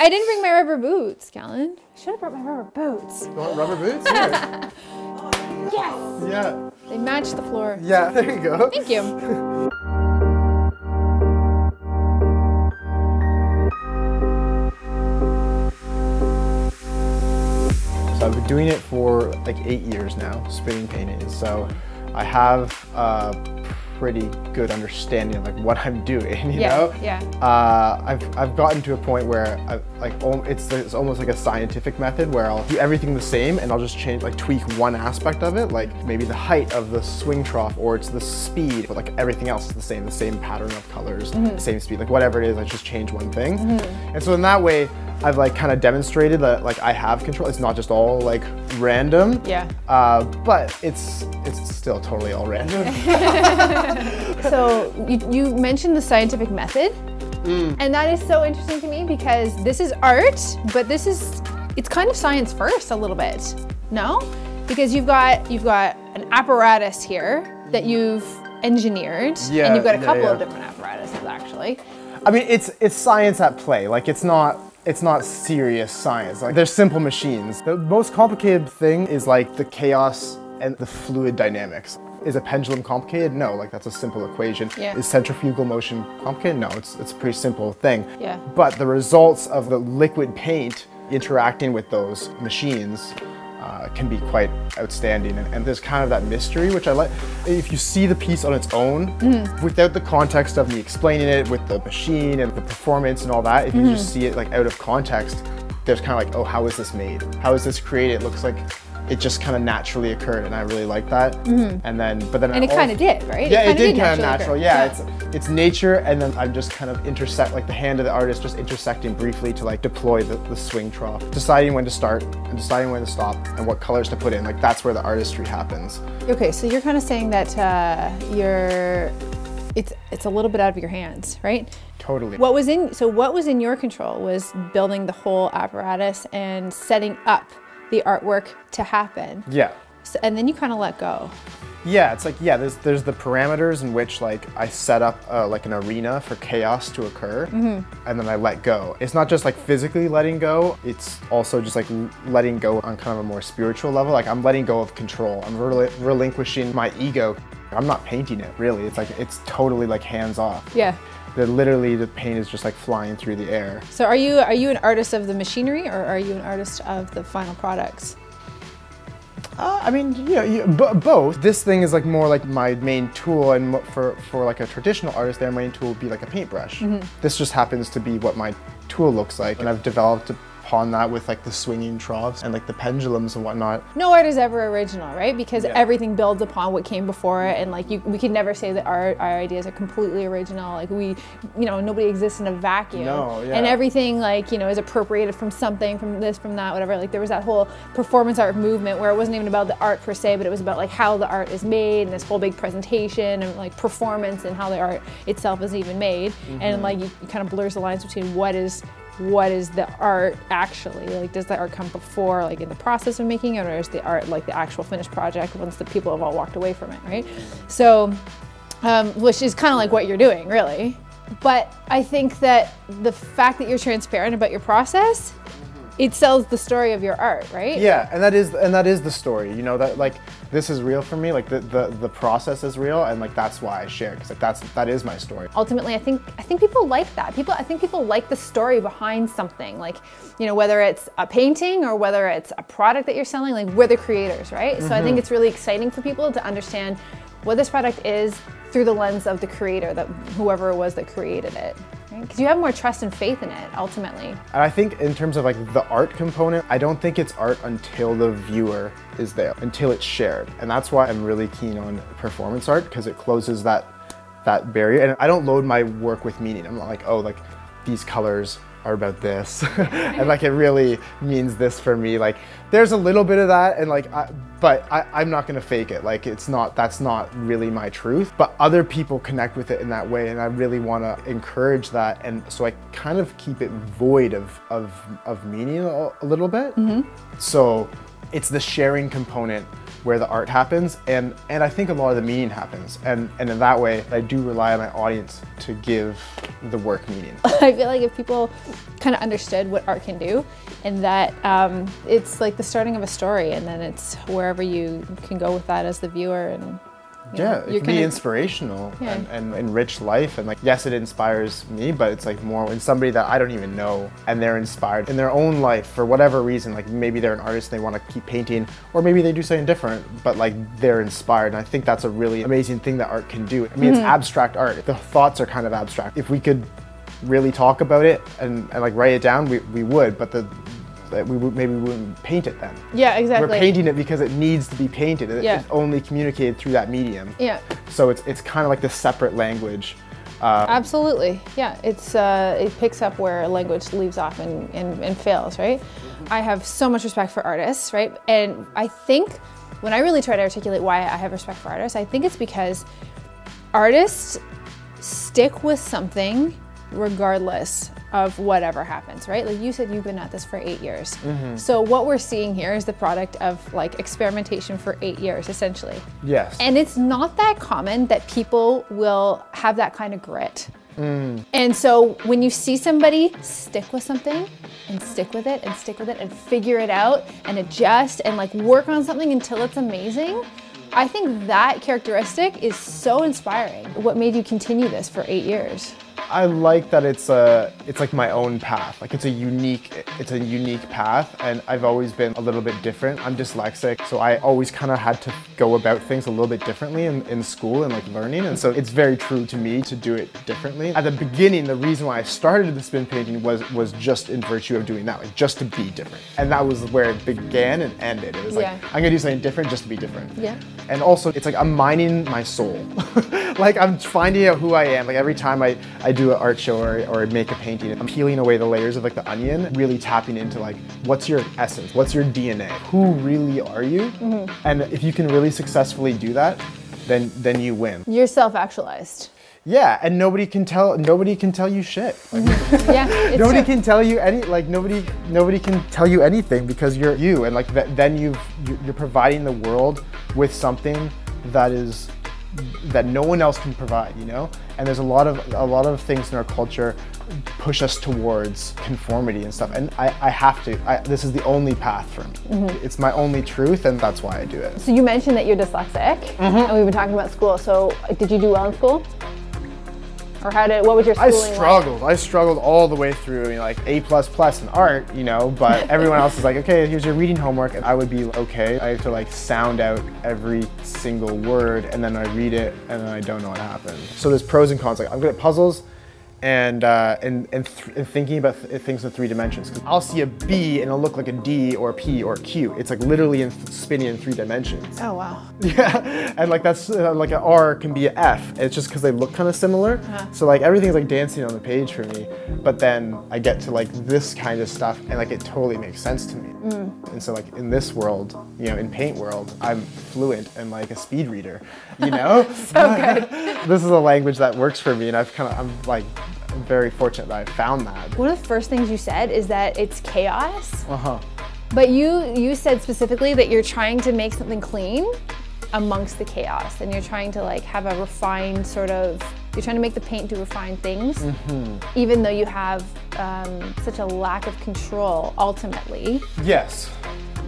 I didn't bring my rubber boots, Callan. I should have brought my rubber boots. You want rubber boots? Here. Yes! yeah. They match the floor. Yeah, there you go. Thank you. So I've been doing it for like eight years now, spinning painting. So I have a pretty good understanding of like what I'm doing, you Yeah, know? yeah. Uh, I've, I've gotten to a point where I, like it's, it's almost like a scientific method where I'll do everything the same and I'll just change, like tweak one aspect of it, like maybe the height of the swing trough or it's the speed, but like everything else is the same, the same pattern of colors, Mm-hmm. the same speed, like whatever it is, I just change one thing. And so in that way, I've like kind of demonstrated that like I have control. It's not just all like random. Yeah. Uh, but it's it's still totally all random. So you, you mentioned the scientific method, Mm. and that is so interesting to me because this is art, but this is it's kind of science first a little bit. No, because you've got you've got an apparatus here that you've engineered, Yeah, and you've got a yeah, couple of different apparatuses actually. I mean, it's it's science at play. Like it's not it's not serious science. Like they're simple machines. The most complicated thing is like the chaos and the fluid dynamics. Is a pendulum complicated? No, like that's a simple equation. Yeah. Is centrifugal motion complicated? No, it's it's a pretty simple thing. Yeah. But the results of the liquid paint interacting with those machines uh, can be quite outstanding. And, and there's kind of that mystery, which I like. If you see the piece on its own, without the context of me explaining it with the machine and the performance and all that, if you just see it like out of context, there's kind of like, oh, how is this made? How is this created? It looks like it just kind of naturally occurred, and I really like that. And then, but then And it kind of did, right? yeah, it kinda did kind of natural. occur. Yeah, it's it's nature, and then I'm just kind of intersect like the hand of the artist, just intersecting briefly to like deploy the, the swing trough, deciding when to start and deciding when to stop, and what colors to put in. Like that's where the artistry happens. Okay, so you're kind of saying that uh, you're it's it's a little bit out of your hands, right? Totally. What was in so what was in your control was building the whole apparatus and setting up the artwork to happen. yeah. So, and then you kind of let go. Yeah, it's like yeah. There's there's the parameters in which like I set up uh, like an arena for chaos to occur, and then I let go. It's not just like physically letting go. It's also just like letting go on kind of a more spiritual level. Like I'm letting go of control. I'm rel- relinquishing my ego. I'm not painting it really. It's like it's totally like hands off. Yeah. The literally the paint is just like flying through the air. So are you are you an artist of the machinery or are you an artist of the final products? Uh, I mean, you know, you, both. This thing is like more like my main tool, and for for like a traditional artist, their main tool would be like a paintbrush. This just happens to be what my tool looks like, and I've developed upon that with like the swinging troughs and like the pendulums and whatnot. No art is ever original, right? Because Yeah. everything builds upon what came before it, and like you, we can never say that our, our ideas are completely original. Like we, you know, nobody exists in a vacuum, No, yeah. and everything like you know is appropriated from something, from this, from that, whatever. Like there was that whole performance art movement where it wasn't even about the art per se, but it was about like how the art is made and this whole big presentation and like performance and how the art itself is even made, Mm-hmm. and like you kind of blurs the lines between what is what is the art actually? Like does the art come before like in the process of making it or is the art like the actual finished project once the people have all walked away from it right? So um, which is kind of like what you're doing really. But i think that the fact that you're transparent about your process it sells the story of your art right? Yeah, and that is and that is the story. You know that like this is real for me. Like the the, the process is real, and like that's why I share because like that's that is my story. ultimately i think i think people like that people i think people like the story behind something like you know whether it's a painting or whether it's a product that you're selling like we're the creators right so i think mm-hmm. it's really exciting for people to understand what this product is through the lens of the creator that whoever it was that created it because you have more trust and faith in it ultimately I think in terms of like the art component, I don't think it's art until the viewer is there, until it's shared. And that's why I'm really keen on performance art because it closes that that barrier. And I don't load my work with meaning. I'm not like, oh, like these colors about this. and like it really means this for me. Like there's a little bit of that and like I, but I, I'm not gonna fake it. Like it's not that's not really my truth. But other people connect with it in that way and I really wanna encourage that and so I kind of keep it void of of, of meaning a, a little bit. Mm-hmm. So it's the sharing component where the art happens and and I think a lot of the meaning happens and and in that way I do rely on my audience to give the work meaning. I feel like if people kind of understood what art can do and that um, it's like the starting of a story and then it's wherever you can go with that as the viewer and Yeah, it can be kinda- inspirational Yeah. and, and enrich life. And like, yes, it inspires me, but it's like more when somebody that I don't even know and they're inspired in their own life for whatever reason. Like maybe they're an artist and they want to keep painting, or maybe they do something different, but like they're inspired. And I think that's a really amazing thing that art can do. I mean, it's mm-hmm. abstract art. The thoughts are kind of abstract. If we could really talk about it and, and like write it down, we, we would, but the that we would, maybe we wouldn't paint it then. Yeah, exactly. We're painting it because it needs to be painted. It- Yeah. It's only communicated through that medium. Yeah. So it's it's kind of like the separate language. Uh, Absolutely, yeah. It's uh, it picks up where language leaves off and, and, and fails, right? I have so much respect for artists, right? And I think when I really try to articulate why I have respect for artists, I think it's because artists stick with something regardless of whatever happens, right? Like you said, you've been at this for eight years. Mm-hmm. So what we're seeing here is the product of like experimentation for eight years, essentially. yes. And it's not that common that people will have that kind of grit. Mm. And so when you see somebody stick with something and stick with it and stick with it and figure it out and adjust and like work on something until it's amazing, I think that characteristic is so inspiring. What made you continue this for eight years? I like that it's a it's like my own path. Like it's a unique it's a unique path and I've always been a little bit different. I'm dyslexic, so I always kind of had to go about things a little bit differently in, in school and like learning. And so it's very true to me to do it differently. At the beginning, the reason why I started the spin painting was was just in virtue of doing that, like just to be different. And that was where it began and ended. It was like Yeah. I'm gonna do something different just to be different. Yeah. And also, it's like I'm mining my soul. like I'm finding out who I am. Like every time I, I do an art show or, or make a painting, I'm peeling away the layers of like the onion, really tapping into like what's your essence, what's your DNA, who really are you? Mm-hmm. And if you can really successfully do that, then then you win. You're self-actualized. Yeah, and nobody can tell nobody can tell you shit. Like, mm-hmm. Yeah, it's nobody true. can tell you any like nobody nobody can tell you anything because you're you and like th- then you've you- you're providing the world with something that is that no one else can provide you know? And there's a lot of a lot of things in our culture push us towards conformity and stuff. And i, I have to I, this is the only path for me. Mm-hmm. It's my only truth and that's why i do it. So you mentioned that you're dyslexic, mm-hmm. and we've been talking about school. So did you do well in school? Or how did, what was your I schooling like? struggled. I struggled all the way through, you know, like A plus plus in art, you know. But everyone else is like, okay, here's your reading homework, and I would be okay. I have to like sound out every single word, and then I read it, and then I don't know what happened. So there's pros and cons. Like I'm good at puzzles, and uh, and and, th- and thinking about th- things in three dimensions. I'll see a B and it'll look like a D or a P or a Q. It's like literally in spinning in three dimensions. Oh, wow. Yeah, and like that's uh, like an R can be an F. It's just because they look kind of similar. So like everything's like dancing on the page for me. But then I get to like this kind of stuff, and like it totally makes sense to me. And so like in this world, you know, in paint world, I'm fluent and like a speed reader. You know, So good. this is a language that works for me, and I've kind of I'm like very fortunate that I found that. One of the first things you said is that it's chaos. Uh huh. But you you said specifically that you're trying to make something clean amongst the chaos and you're trying to like have a refined sort of you're trying to make the paint do refined things even though you have um, such a lack of control ultimately. Yes.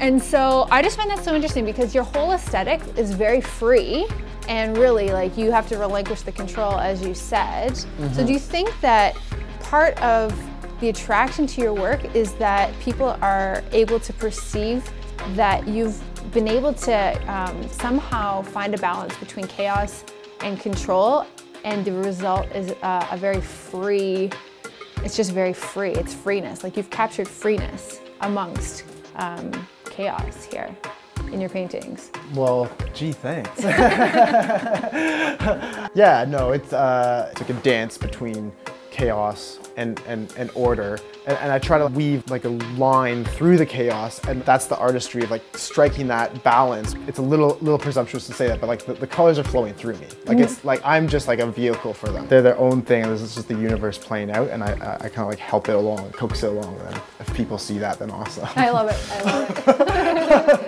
and so i just find that so interesting because your whole aesthetic is very free and really like you have to relinquish the control as you said. So do you think that part of the attraction to your work is that people are able to perceive that you've been able to um, somehow find a balance between chaos and control and the result is uh, a very free it's just very free it's freeness like you've captured freeness amongst um, chaos here in your paintings Well, gee, thanks. yeah, no, it's uh, it's like a dance between chaos and, and, and order. And, and I try to weave like a line through the chaos, and that's the artistry of like striking that balance. It's a little little presumptuous to say that, but like the, the colors are flowing through me. Like mm-hmm. it's like I'm just like a vehicle for them. They're their own thing, and this is just the universe playing out, and I, I, I kind of like help it along, coax it along. And then if people see that, then awesome. i love it i love it